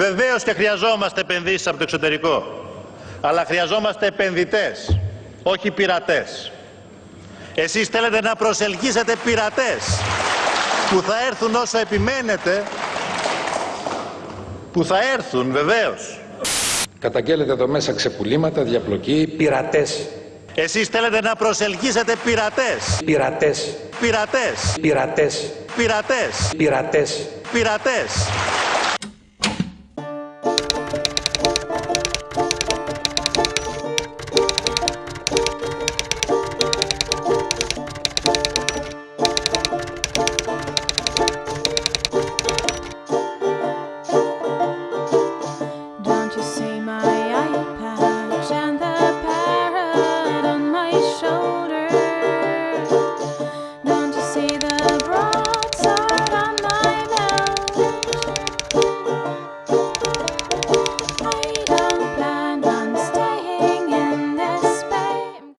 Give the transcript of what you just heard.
Βεβαίως και χρειαζόμαστε επενδύσεις από το εξωτερικό. Αλλά χρειαζόμαστε επενδυτές, όχι πειρατές. Εσείς θέλετε να προσελκύσετε πειρατές που θα έρθουν όσο επιμένετε, που θα έρθουν βεβαίως. Καταγγέλλετε εδώ μέσα ξεπουλήματα, διαπλοκή, πειρατές. Εσείς θέλετε να προσελκύσετε πειρατές, Πειρατές. πειρατές, Πειρατές. πειρατές, Πειρατές. πειρατές.